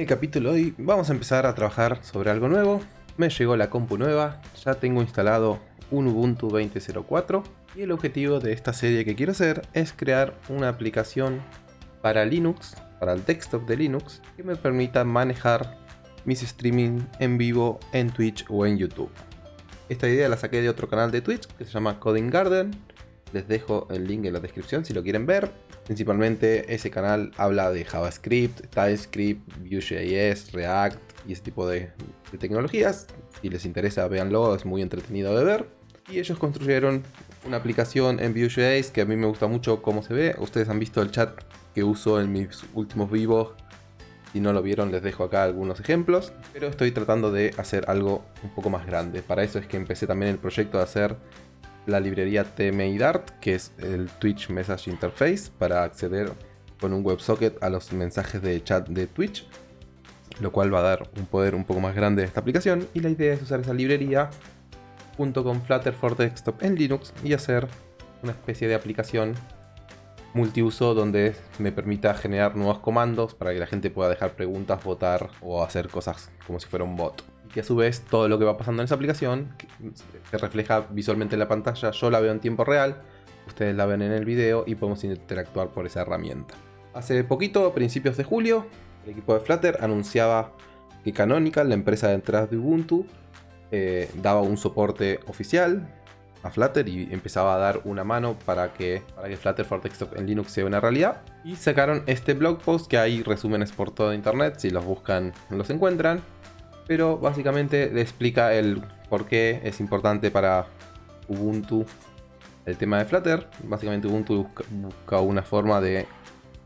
el capítulo de hoy vamos a empezar a trabajar sobre algo nuevo. Me llegó la compu nueva, ya tengo instalado un Ubuntu 20.04 y el objetivo de esta serie que quiero hacer es crear una aplicación para Linux, para el desktop de Linux, que me permita manejar mis streaming en vivo en Twitch o en YouTube. Esta idea la saqué de otro canal de Twitch que se llama Coding Garden. Les dejo el link en la descripción si lo quieren ver. Principalmente ese canal habla de JavaScript, TypeScript, Vue.js, React y ese tipo de, tecnologías. Si les interesa, véanlo, es muy entretenido de ver. Y ellos construyeron una aplicación en Vue.js que a mí me gusta mucho cómo se ve. Ustedes han visto el chat que uso en mis últimos vivos. Si no lo vieron, les dejo acá algunos ejemplos. Pero estoy tratando de hacer algo un poco más grande. Para eso es que empecé también el proyecto de hacer la librería TMI-Dart, que es el Twitch Message Interface, para acceder con un WebSocket a los mensajes de chat de Twitch, lo cual va a dar un poder un poco más grande a esta aplicación. Y la idea es usar esa librería junto con Flutter for Desktop en Linux y hacer una especie de aplicación multiuso donde me permita generar nuevos comandos para que la gente pueda dejar preguntas, votar o hacer cosas como si fuera un bot que a su vez todo lo que va pasando en esa aplicación se refleja visualmente en la pantalla. Yo la veo en tiempo real, ustedes la ven en el video y podemos interactuar por esa herramienta. Hace poquito, a principios de julio, el equipo de Flutter anunciaba que Canonical, la empresa detrás de Ubuntu, eh, daba un soporte oficial a Flutter y empezaba a dar una mano para que, para que Flutter for Desktop en Linux sea una realidad. Y sacaron este blog post que hay resúmenes por todo internet, si los buscan los encuentran pero básicamente le explica el por qué es importante para Ubuntu el tema de Flutter. Básicamente Ubuntu busca, una forma de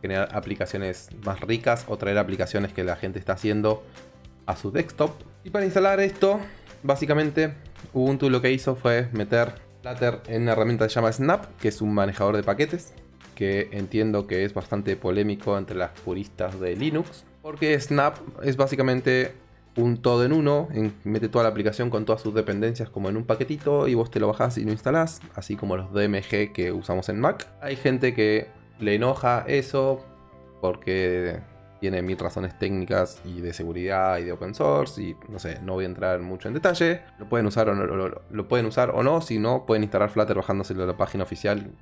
generar aplicaciones más ricas o traer aplicaciones que la gente está haciendo a su desktop. Y para instalar esto, básicamente Ubuntu lo que hizo fue meter Flutter en una herramienta que se llama Snap, que es un manejador de paquetes, que entiendo que es bastante polémico entre las puristas de Linux, porque Snap es básicamente un todo en uno, mete toda la aplicación con todas sus dependencias como en un paquetito y vos te lo bajás y lo instalás, así como los DMG que usamos en Mac. Hay gente que le enoja eso porque tiene mil razones técnicas y de seguridad y de open source y no sé, no voy a entrar mucho en detalle. Lo pueden usar o no, lo, pueden usar o no, si no pueden instalar Flutter bajándoselo a la página oficial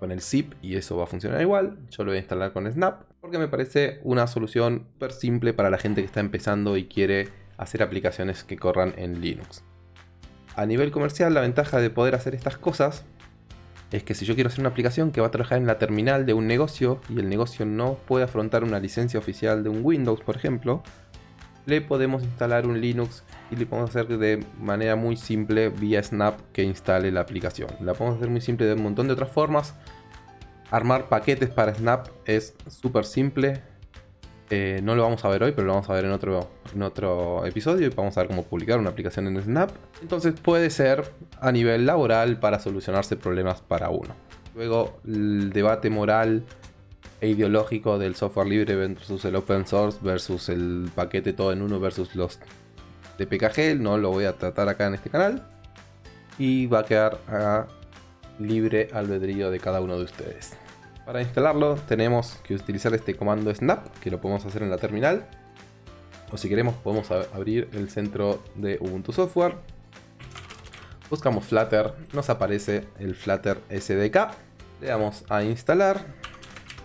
con el zip y eso va a funcionar igual. Yo lo voy a instalar con Snap porque me parece una solución súper simple para la gente que está empezando y quiere hacer aplicaciones que corran en Linux. A nivel comercial, la ventaja de poder hacer estas cosas es que si yo quiero hacer una aplicación que va a trabajar en la terminal de un negocio y el negocio no puede afrontar una licencia oficial de un Windows, por ejemplo, le podemos instalar un Linux y le podemos hacer de manera muy simple vía Snap que instale la aplicación. La podemos hacer muy simple de un montón de otras formas. Armar paquetes para Snap es súper simple. Eh, no lo vamos a ver hoy, pero lo vamos a ver en otro, episodio y vamos a ver cómo publicar una aplicación en Snap. Entonces puede ser a nivel laboral para solucionarse problemas para uno. Luego el debate moral e ideológico del software libre versus el open source versus el paquete todo en uno versus los de PKG, no lo voy a tratar acá en este canal. Y va a quedar a libre albedrío de cada uno de ustedes. Para instalarlo tenemos que utilizar este comando snap, que lo podemos hacer en la terminal. O si queremos podemos abrir el centro de Ubuntu Software. Buscamos Flutter, nos aparece el Flutter SDK. Le damos a instalar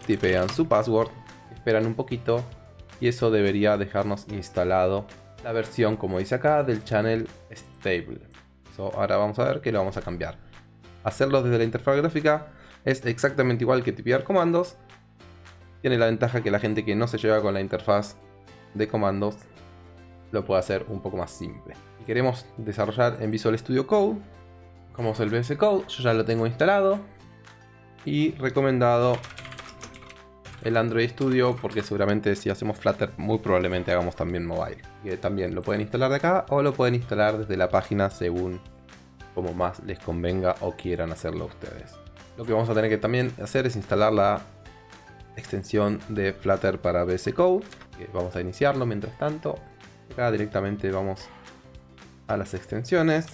tipean su password, esperan un poquito y eso debería dejarnos instalado la versión, como dice acá, del channel stable. ahora vamos a ver que lo vamos a cambiar. Hacerlo desde la interfaz gráfica es exactamente igual que tipear comandos. Tiene la ventaja que la gente que no se lleva con la interfaz de comandos lo puede hacer un poco más simple. Si queremos desarrollar en Visual Studio Code, como es el VS Code, yo ya lo tengo instalado y recomendado el Android Studio porque seguramente si hacemos Flutter muy probablemente hagamos también mobile. También lo pueden instalar de acá o lo pueden instalar desde la página según como más les convenga o quieran hacerlo ustedes. Lo que vamos a tener que también hacer es instalar la extensión de Flutter para VS Code. Vamos a iniciarlo mientras tanto. Acá directamente vamos a las extensiones.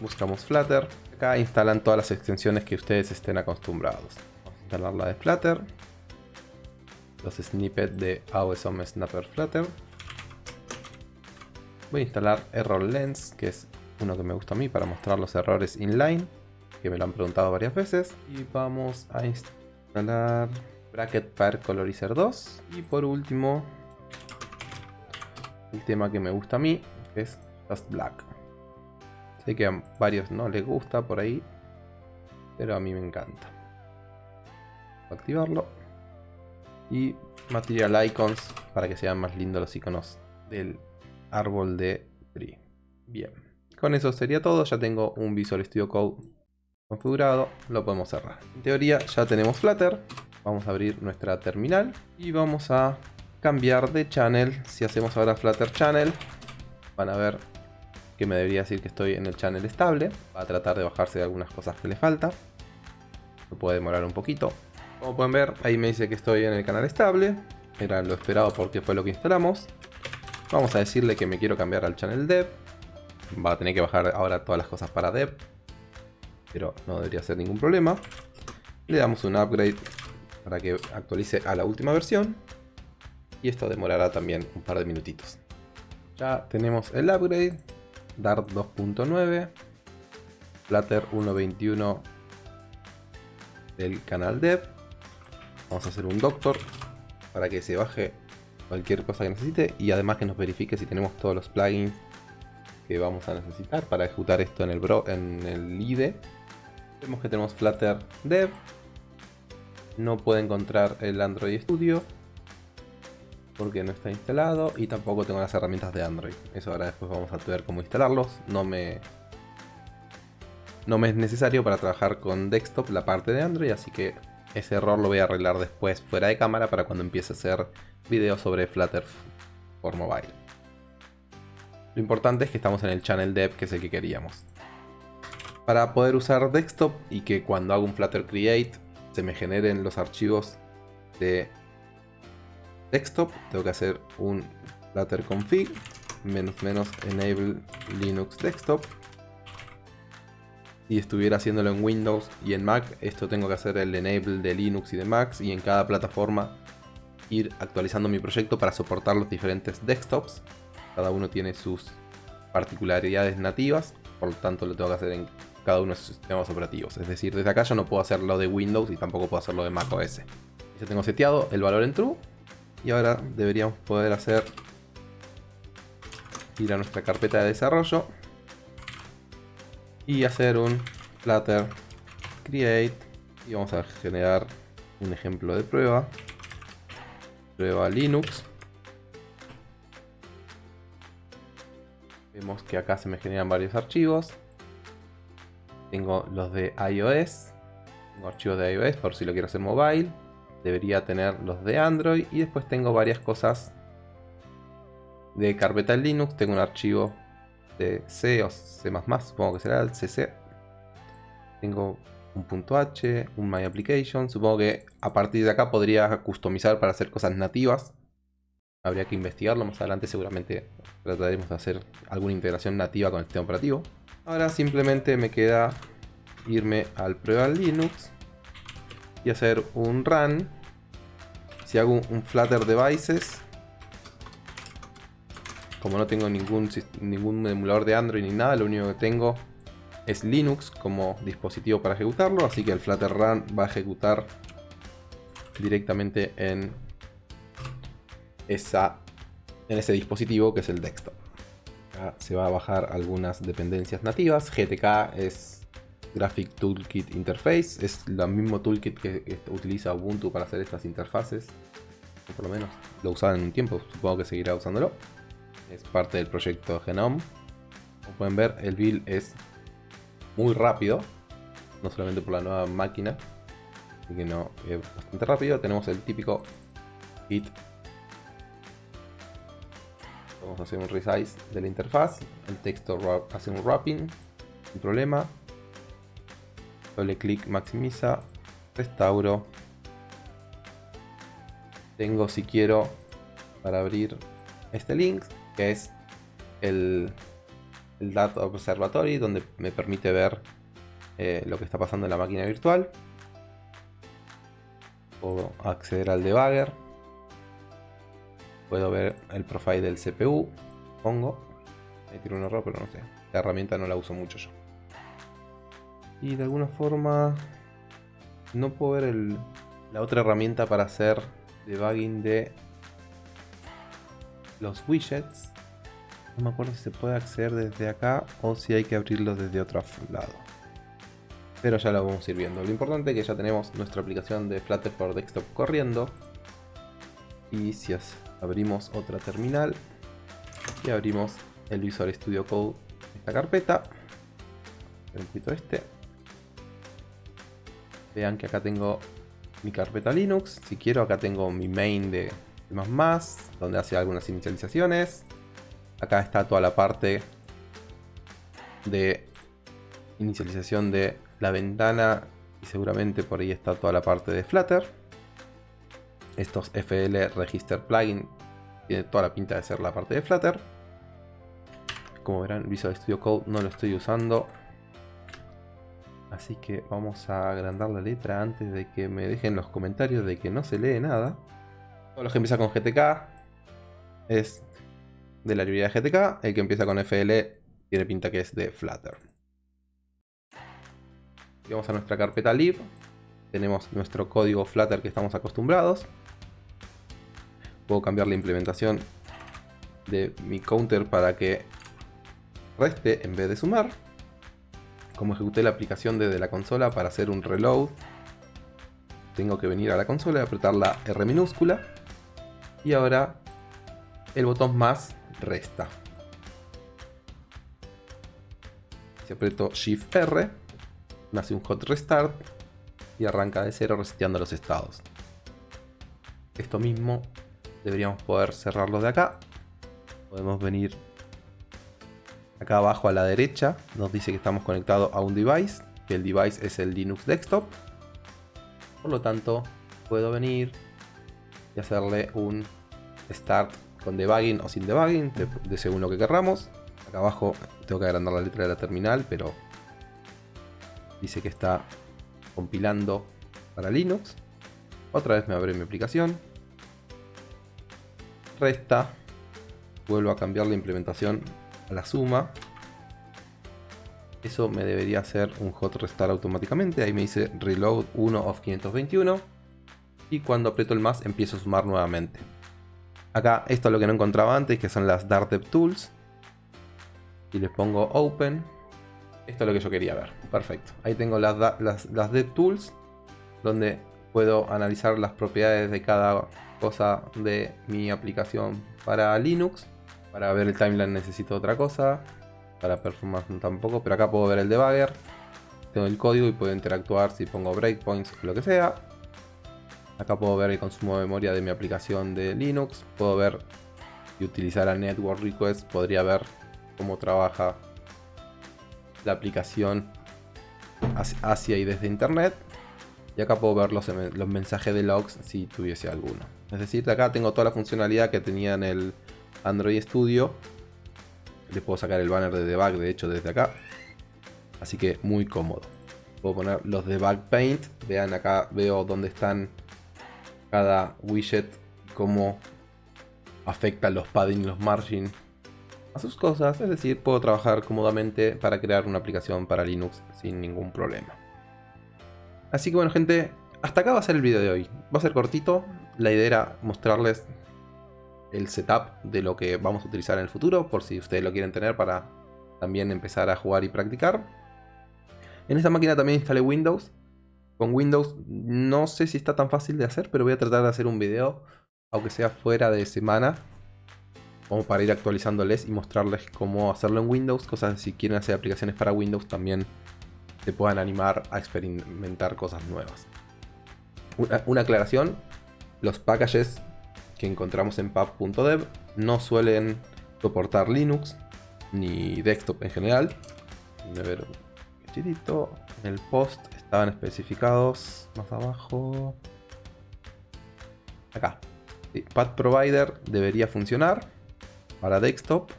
Buscamos Flutter. Acá instalan todas las extensiones que ustedes estén acostumbrados. Vamos a instalar la de Flutter los snippets de AOSM Snapper Flutter. voy a instalar Error Lens, que es uno que me gusta a mí para mostrar los errores inline, que me lo han preguntado varias veces. Y vamos a instalar Bracket Pair Colorizer 2. Y por último, el tema que me gusta a mí, es Just Black. Sé que a varios no les gusta por ahí, pero a mí me encanta. Activarlo. Y Material Icons para que sean más lindos los iconos del árbol de Tree. Bien, con eso sería todo. Ya tengo un Visual Studio Code configurado. Lo podemos cerrar. En teoría ya tenemos Flutter. Vamos a abrir nuestra terminal y vamos a cambiar de channel. Si hacemos ahora Flutter Channel, van a ver que me debería decir que estoy en el channel estable. Va a tratar de bajarse de algunas cosas que le falta. Se puede demorar un poquito. Como pueden ver, ahí me dice que estoy en el canal estable. Era lo esperado porque fue lo que instalamos. Vamos a decirle que me quiero cambiar al channel dev. Va a tener que bajar ahora todas las cosas para dev. Pero no debería ser ningún problema. Le damos un upgrade para que actualice a la última versión. Y esto demorará también un par de minutitos. Ya tenemos el upgrade. Dart 2.9. Flutter 1.21 del canal dev. Vamos a hacer un doctor para que se baje cualquier cosa que necesite y además que nos verifique si tenemos todos los plugins que vamos a necesitar para ejecutar esto en el, bro, en el IDE. Vemos que tenemos Flutter Dev. No puede encontrar el Android Studio porque no está instalado y tampoco tengo las herramientas de Android. Eso ahora después vamos a ver cómo instalarlos. No me, no me es necesario para trabajar con desktop la parte de Android, así que ese error lo voy a arreglar después fuera de cámara para cuando empiece a hacer videos sobre Flutter por mobile. Lo importante es que estamos en el channel dev que es el que queríamos. Para poder usar desktop y que cuando hago un Flutter Create se me generen los archivos de desktop, tengo que hacer un Flutter config menos menos enable Linux desktop si estuviera haciéndolo en Windows y en Mac, esto tengo que hacer el enable de Linux y de Mac y en cada plataforma ir actualizando mi proyecto para soportar los diferentes desktops. Cada uno tiene sus particularidades nativas, por lo tanto lo tengo que hacer en cada uno de sus sistemas operativos. Es decir, desde acá yo no puedo hacerlo de Windows y tampoco puedo hacerlo de Mac OS. Ya tengo seteado el valor en true y ahora deberíamos poder hacer ir a nuestra carpeta de desarrollo y hacer un Flutter create y vamos a generar un ejemplo de prueba prueba Linux vemos que acá se me generan varios archivos tengo los de iOS tengo archivos de iOS por si lo quiero hacer mobile debería tener los de Android y después tengo varias cosas de carpeta Linux tengo un archivo de C o C++, supongo que será el CC. Tengo un punto .h, un My Application. Supongo que a partir de acá podría customizar para hacer cosas nativas. Habría que investigarlo más adelante, seguramente trataremos de hacer alguna integración nativa con el sistema operativo. Ahora simplemente me queda irme al prueba Linux y hacer un run. Si hago un Flutter Devices, como no tengo ningún, ningún emulador de Android ni nada, lo único que tengo es Linux como dispositivo para ejecutarlo, así que el Flutter Run va a ejecutar directamente en, esa, en ese dispositivo que es el desktop. Se va a bajar algunas dependencias nativas, GTK es Graphic Toolkit Interface, es el mismo toolkit que utiliza Ubuntu para hacer estas interfaces, por lo menos lo usaba en un tiempo, supongo que seguirá usándolo es parte del proyecto Genome. Como pueden ver, el build es muy rápido, no solamente por la nueva máquina, así que no, es bastante rápido. Tenemos el típico hit. Vamos a hacer un resize de la interfaz, el texto hace un wrapping, sin problema. Doble clic maximiza, restauro. Tengo si quiero para abrir este link que es el, el Data Observatory, donde me permite ver eh, lo que está pasando en la máquina virtual. Puedo acceder al debugger. Puedo ver el profile del CPU. Pongo. Ahí tiene un error, pero no sé. La herramienta no la uso mucho yo. Y de alguna forma no puedo ver el, la otra herramienta para hacer debugging de los widgets. No me acuerdo si se puede acceder desde acá o si hay que abrirlo desde otro lado. Pero ya lo vamos a ir viendo. Lo importante es que ya tenemos nuestra aplicación de Flutter for Desktop corriendo. Y si abrimos otra terminal y abrimos el Visual Studio Code, esta carpeta, un poquito este. Vean que acá tengo mi carpeta Linux. Si quiero, acá tengo mi main de más donde hace algunas inicializaciones. Acá está toda la parte de inicialización de la ventana y seguramente por ahí está toda la parte de Flutter. Estos FL Register Plugin tiene toda la pinta de ser la parte de Flutter. Como verán, Visual Studio Code no lo estoy usando. Así que vamos a agrandar la letra antes de que me dejen los comentarios de que no se lee nada. Todo lo que empieza con GTK es de la librería GTK. El que empieza con FL tiene pinta que es de Flutter. Vamos a nuestra carpeta lib. Tenemos nuestro código Flutter que estamos acostumbrados. Puedo cambiar la implementación de mi counter para que reste en vez de sumar. Como ejecuté la aplicación desde la consola para hacer un reload, tengo que venir a la consola y apretar la R minúscula. Y ahora el botón más resta. Si aprieto Shift R, me hace un hot restart y arranca de cero reseteando los estados. Esto mismo deberíamos poder cerrarlo de acá. Podemos venir acá abajo a la derecha. Nos dice que estamos conectados a un device. Que el device es el Linux Desktop. Por lo tanto, puedo venir y hacerle un start con debugging o sin debugging, de, según lo que querramos. Acá abajo tengo que agrandar la letra de la terminal, pero dice que está compilando para Linux. Otra vez me abre mi aplicación. Resta. Vuelvo a cambiar la implementación a la suma. Eso me debería hacer un hot restart automáticamente. Ahí me dice reload 1 of 521. Y cuando aprieto el más empiezo a sumar nuevamente. Acá esto es lo que no encontraba antes, que son las Dart Tools. Y les pongo Open. Esto es lo que yo quería ver. Perfecto. Ahí tengo las, las, las DevTools, donde puedo analizar las propiedades de cada cosa de mi aplicación para Linux. Para ver el timeline necesito otra cosa. Para performance tampoco, pero acá puedo ver el debugger. Tengo el código y puedo interactuar si pongo breakpoints o lo que sea. Acá puedo ver el consumo de memoria de mi aplicación de Linux. Puedo ver y utilizar a Network Request. Podría ver cómo trabaja la aplicación hacia y desde internet. Y acá puedo ver los, los mensajes de logs si tuviese alguno. Es decir, acá tengo toda la funcionalidad que tenía en el Android Studio. Le puedo sacar el banner de debug, de hecho, desde acá. Así que muy cómodo. Puedo poner los debug paint. Vean acá, veo dónde están cada widget, cómo afecta los padding, los margin a sus cosas. Es decir, puedo trabajar cómodamente para crear una aplicación para Linux sin ningún problema. Así que bueno gente, hasta acá va a ser el video de hoy. Va a ser cortito. La idea era mostrarles el setup de lo que vamos a utilizar en el futuro, por si ustedes lo quieren tener para también empezar a jugar y practicar. En esta máquina también instalé Windows, con Windows no sé si está tan fácil de hacer, pero voy a tratar de hacer un video, aunque sea fuera de semana, como para ir actualizándoles y mostrarles cómo hacerlo en Windows, cosas si quieren hacer aplicaciones para Windows también se puedan animar a experimentar cosas nuevas. Una, aclaración, los packages que encontramos en pub.dev no suelen soportar Linux ni desktop en general. A ver, el post estaban especificados más abajo. Acá. Pad Provider debería funcionar para desktop.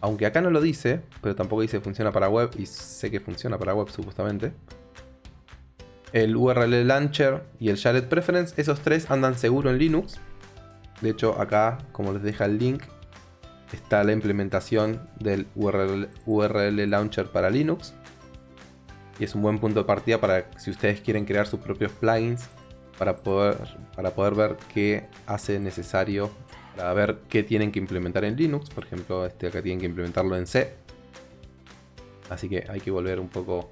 Aunque acá no lo dice, pero tampoco dice funciona para web y sé que funciona para web supuestamente. El URL Launcher y el Shared Preference, esos tres andan seguro en Linux. De hecho acá, como les deja el link, está la implementación del URL, Launcher para Linux. Y es un buen punto de partida para si ustedes quieren crear sus propios plugins para poder, para poder ver qué hace necesario, para ver qué tienen que implementar en Linux. Por ejemplo, este acá tienen que implementarlo en C. Así que hay que volver un poco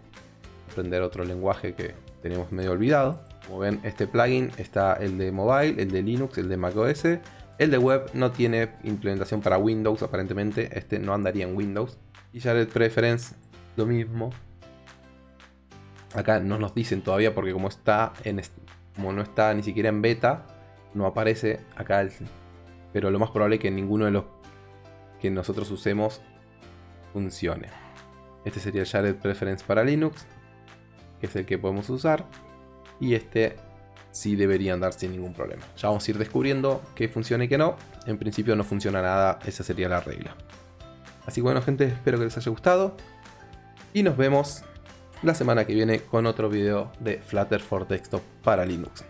a aprender otro lenguaje que tenemos medio olvidado. Como ven, este plugin está el de mobile, el de Linux, el de macOS el de web no tiene implementación para Windows, aparentemente. Este no andaría en Windows. Y Jared Preference, lo mismo. Acá no nos dicen todavía porque como está en como no está ni siquiera en beta, no aparece acá. Pero lo más probable es que ninguno de los que nosotros usemos funcione. Este sería el Jared Preference para Linux, que es el que podemos usar. Y este sí debería andar sin ningún problema. Ya vamos a ir descubriendo qué funciona y qué no. En principio no funciona nada, esa sería la regla. Así que bueno gente, espero que les haya gustado. Y nos vemos la semana que viene con otro video de Flutter for Desktop para Linux.